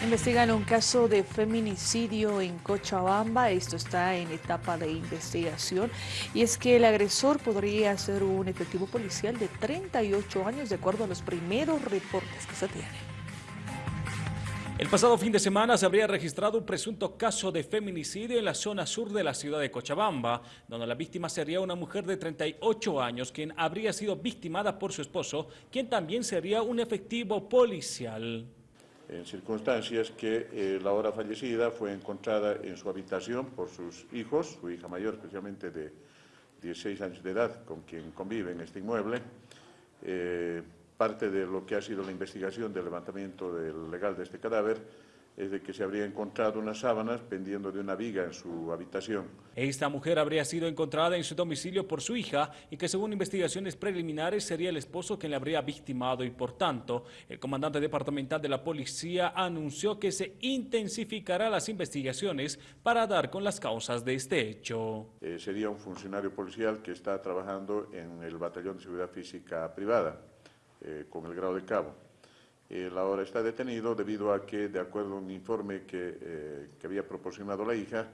Investigan un caso de feminicidio en Cochabamba, esto está en etapa de investigación, y es que el agresor podría ser un efectivo policial de 38 años, de acuerdo a los primeros reportes que se tienen. El pasado fin de semana se habría registrado un presunto caso de feminicidio en la zona sur de la ciudad de Cochabamba, donde la víctima sería una mujer de 38 años, quien habría sido victimada por su esposo, quien también sería un efectivo policial en circunstancias que eh, la hora fallecida fue encontrada en su habitación por sus hijos, su hija mayor especialmente de 16 años de edad, con quien convive en este inmueble. Eh, parte de lo que ha sido la investigación del levantamiento del legal de este cadáver es de que se habría encontrado unas sábanas pendiendo de una viga en su habitación. Esta mujer habría sido encontrada en su domicilio por su hija y que según investigaciones preliminares sería el esposo quien le habría victimado y por tanto el comandante departamental de la policía anunció que se intensificará las investigaciones para dar con las causas de este hecho. Eh, sería un funcionario policial que está trabajando en el batallón de seguridad física privada eh, con el grado de cabo. Él ahora está detenido debido a que, de acuerdo a un informe que, eh, que había proporcionado la hija,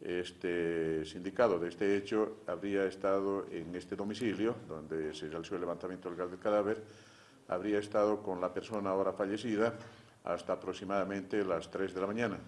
este sindicado de este hecho habría estado en este domicilio, donde se realizó el levantamiento del cadáver, habría estado con la persona ahora fallecida hasta aproximadamente las 3 de la mañana.